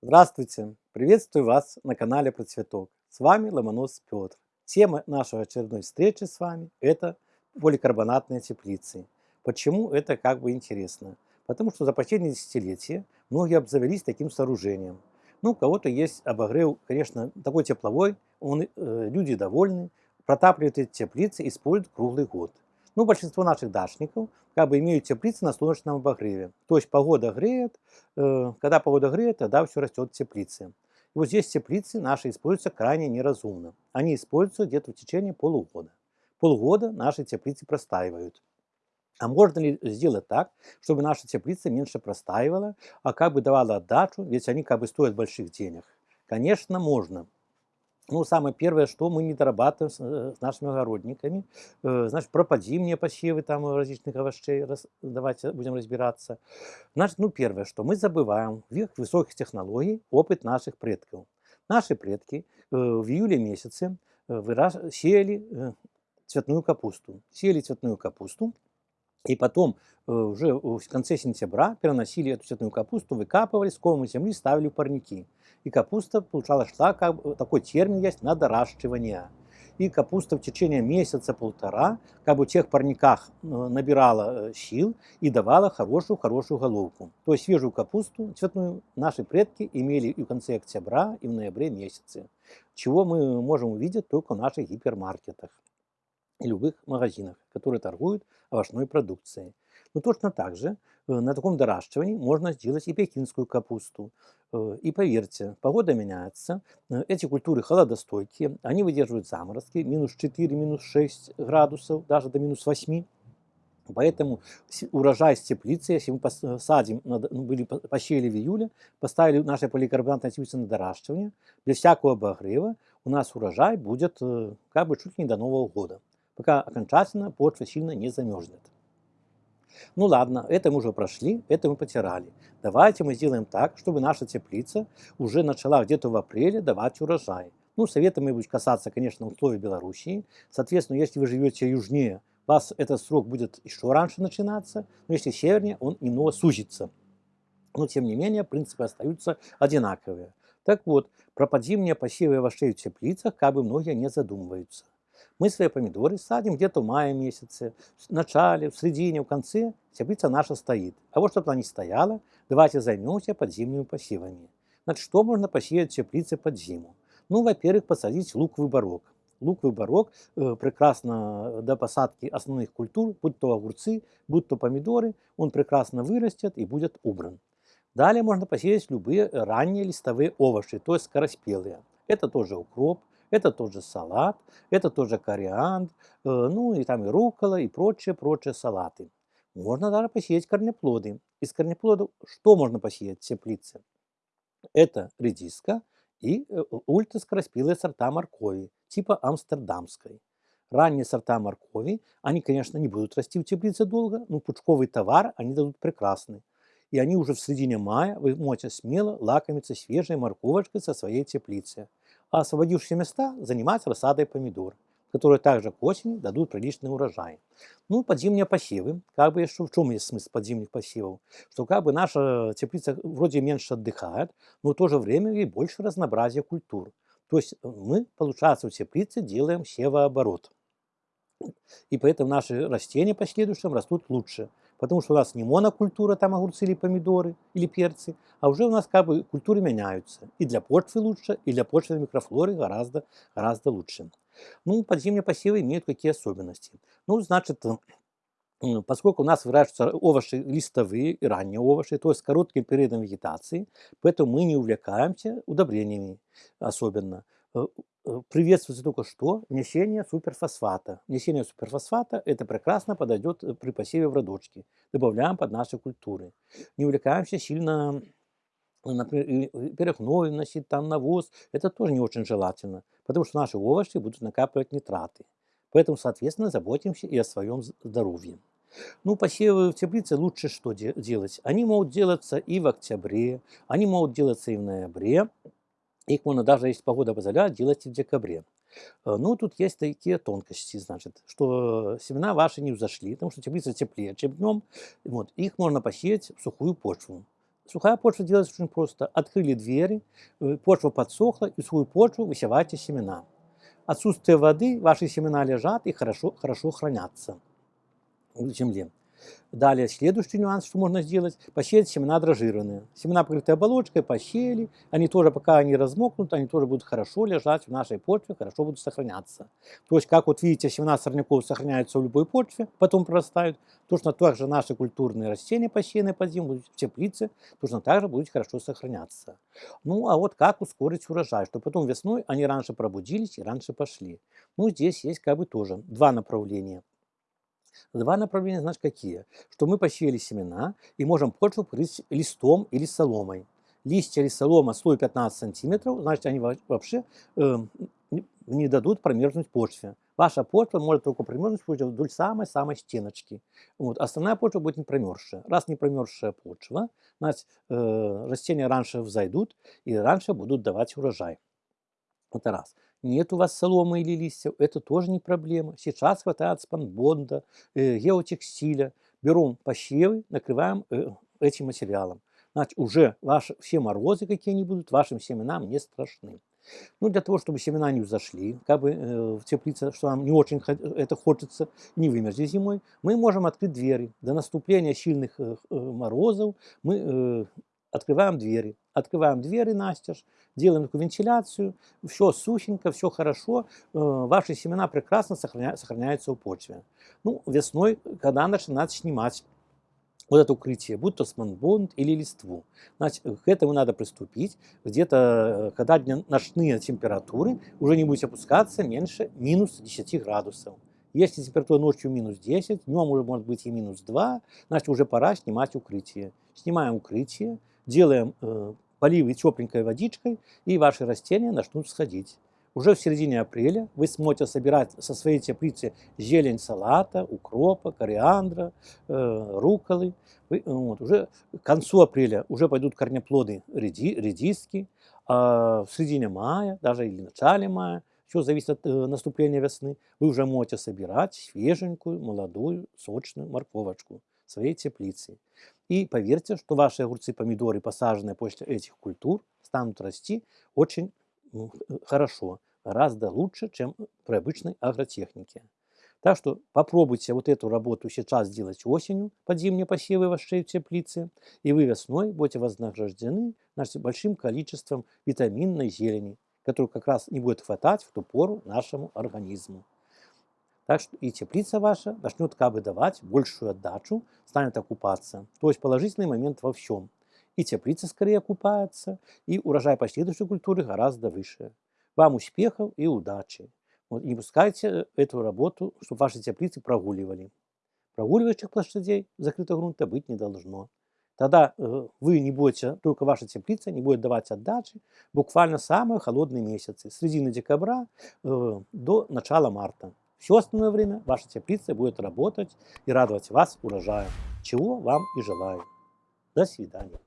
Здравствуйте! Приветствую вас на канале Про Цветок. С вами Ломонос Петр. Тема нашей очередной встречи с вами – это поликарбонатные теплицы. Почему это как бы интересно? Потому что за последние десятилетия многие обзавелись таким сооружением. Ну, у кого-то есть обогрев, конечно, такой тепловой, он, э, люди довольны, протапливают эти теплицы, используют круглый год. Ну, большинство наших дачников как бы имеют теплицы на солнечном обогреве. То есть погода греет, э, когда погода греет, тогда все растет в теплице. И вот здесь теплицы наши используются крайне неразумно. Они используются где-то в течение полугода. Полгода наши теплицы простаивают. А можно ли сделать так, чтобы наша теплица меньше простаивала, а как бы давала отдачу, ведь они как бы стоят больших денег? Конечно, можно. Ну, самое первое, что мы не дорабатываем с, э, с нашими огородниками. Э, значит, пропадимые посевы там различных овощей, раз, давайте будем разбираться. Значит, ну, первое, что мы забываем в их высоких технологий опыт наших предков. Наши предки э, в июле месяце выраж... сеяли цветную капусту. Сеяли цветную капусту, и потом уже в конце сентября переносили эту цветную капусту, выкапывали, сковывали земли, ставили в парники. И капуста, получалось, шла, как такой термин есть, на доращивание. И капуста в течение месяца-полтора, как бы в тех парниках э, набирала э, сил и давала хорошую-хорошую головку. То есть свежую капусту цветную наши предки имели и в конце октября, и в ноябре месяце. Чего мы можем увидеть только в наших гипермаркетах и любых магазинах, которые торгуют овощной продукцией. Но точно так же э, на таком доращивании можно сделать и пекинскую капусту. Э, и поверьте, погода меняется, э, эти культуры холодостойкие, они выдерживают заморозки, минус 4, минус 6 градусов, даже до минус 8. Поэтому урожай с теплицы, если мы посадим, ну, были посеяли в июле, поставили наши поликарбонатные теплицы на доращивание, без всякого обогрева, у нас урожай будет как бы чуть ли не до Нового года, пока окончательно почва сильно не замерзнет. Ну ладно, это мы уже прошли, это мы потирали. Давайте мы сделаем так, чтобы наша теплица уже начала где-то в апреле давать урожай. Ну, советами будет касаться, конечно, условий Белоруссии. Соответственно, если вы живете южнее, у вас этот срок будет еще раньше начинаться, но если севернее, он немного сузится. Но, тем не менее, принципы остаются одинаковые. Так вот, про подзимние посевы овощей в теплицах как бы многие не задумываются. Мы свои помидоры садим где-то в мае месяце, в начале, в середине, в конце. Теплица наша стоит. А вот чтобы она не стояла, давайте займемся подземными посевами. Значит, что можно посеять в теплице под зиму? Ну, во-первых, посадить луковый барок. Луковый барок э, прекрасно до посадки основных культур, будь то огурцы, будь то помидоры, он прекрасно вырастет и будет убран. Далее можно посеять любые ранние листовые овощи, то есть скороспелые. Это тоже укроп, это тоже салат, это тоже кориандр, э, ну и там и рукола, и прочие, прочие салаты. Можно даже посеять корнеплоды. Из корнеплодов что можно посеять в теплице? Это редиска и э, ультраскороспелые сорта моркови, типа амстердамской. Ранние сорта моркови, они, конечно, не будут расти в теплице долго, но пучковый товар они дадут прекрасный. И они уже в середине мая вы можете смело лакомиться свежей морковочкой со своей теплицы а освободившиеся места занимать рассадой помидор, которые также к осени дадут приличный урожай. Ну, подзимние посевы, как бы, в чем есть смысл подзимних посевов? Что как бы наша теплица вроде меньше отдыхает, но в то же время и больше разнообразия культур. То есть э, мы, получается, в теплице делаем севооборот. И поэтому наши растения последующим растут лучше. Потому что у нас не монокультура, там огурцы или помидоры, или перцы, а уже у нас как бы культуры меняются. И для почвы лучше, и для почвы микрофлоры гораздо, гораздо лучше. Ну, подземные посевы имеют какие особенности? Ну, значит, поскольку у нас выращиваются овощи листовые и ранние овощи, то есть с коротким периодом вегетации, поэтому мы не увлекаемся удобрениями особенно. Э, Э, приветствуется только что внесение суперфосфата. Внесение суперфосфата это прекрасно подойдет э, при посеве в родочки. Добавляем под наши культуры. Не увлекаемся сильно, например, перегной вносить, там навоз. Это тоже не очень желательно, потому что наши овощи будут накапливать нитраты. Поэтому, соответственно, заботимся и о своем здоровье. Ну, посевы в теплице лучше что де делать? Они могут делаться и в октябре, они могут делаться и в ноябре, их можно даже, если погода позволяет, делать и в декабре. Э, ну, тут есть такие тонкости, значит, что семена ваши не взошли, потому что теплица теплее, чем днем. Вот, их можно посеять в сухую почву. Сухая почва делается очень просто. Открыли двери, э, почва подсохла, и в сухую почву высевайте семена. Отсутствие воды, ваши семена лежат и хорошо, хорошо хранятся в земле. Далее, следующий нюанс, что можно сделать, посеять семена дрожжированные. Семена, покрытые оболочкой, посеяли, они тоже, пока они размокнут, они тоже будут хорошо лежать в нашей почве, хорошо будут сохраняться. То есть, как вот видите, семена сорняков сохраняются в любой почве, потом прорастают, точно так же наши культурные растения, посеянные под зиму, в теплице, точно так же будут хорошо сохраняться. Ну, а вот как ускорить урожай, чтобы потом весной они раньше пробудились и раньше пошли. Ну, здесь есть как бы тоже два направления. Два направления, значит, какие? Что мы посеяли семена и можем почву покрыть листом или соломой. Листья или солома слой 15 сантиметров, значит, они вообще э, не дадут промерзнуть почве. Ваша почва может только промерзнуть вдоль самой-самой стеночки. Вот. Остальная почва будет не промерзшая. Раз не промерзшая почва, значит, э, растения раньше взойдут и раньше будут давать урожай. Это раз нет у вас соломы или листьев, это тоже не проблема. Сейчас хватает спанбонда, э, геотекстиля. Берем посевы, накрываем э, этим материалом. Значит, уже ваши, все морозы, какие они будут, вашим семенам не страшны. Ну, для того, чтобы семена не взошли, как бы э, в теплице, что нам не очень это хочется, не вымерзли зимой, мы можем открыть двери. До наступления сильных э, э, морозов мы э, открываем двери. Открываем двери настежь, делаем такую вентиляцию, все сухенько, все хорошо, э, ваши семена прекрасно сохраня, сохраняются в почве. Ну, весной, когда начинать снимать вот это укрытие, будь то сманбонд или листву. Значит, к этому надо приступить. Где-то, э, когда ночные температуры уже не будут опускаться меньше минус 10 градусов. Если температура ночью минус 10, днем уже может быть и минус 2, значит уже пора снимать укрытие. Снимаем укрытие, делаем э, поливы тепленькой водичкой, и ваши растения начнут сходить. Уже в середине апреля вы сможете собирать со своей теплицы зелень салата, укропа, кориандра, э, руколы. Вы, вот, уже к концу апреля уже пойдут корнеплоды реди, редиски, а в середине мая, даже или в начале мая, все зависит от э, наступления весны, вы уже можете собирать свеженькую, молодую, сочную морковочку своей теплицы. И поверьте, что ваши огурцы, помидоры, посаженные после этих культур, станут расти очень ну, хорошо, гораздо лучше, чем при обычной агротехнике. Так что попробуйте вот эту работу сейчас сделать осенью, под зимние посевы вашей теплицы, и вы весной будете вознаграждены значит, большим количеством витаминной зелени, которую как раз не будет хватать в ту пору нашему организму. Так что и теплица ваша начнет как бы давать большую отдачу, станет окупаться. То есть положительный момент во всем. И теплица скорее окупается, и урожай последующей культуры гораздо выше. Вам успехов и удачи. Вот, не пускайте эту работу, чтобы ваши теплицы прогуливали. Прогуливающих площадей закрытого грунта быть не должно. Тогда э, вы не будете, только ваша теплица не будет давать отдачи буквально самые холодные месяцы, с середины декабря э, до начала марта. Все остальное время ваша теплица будет работать и радовать вас урожаем, чего вам и желаю. До свидания.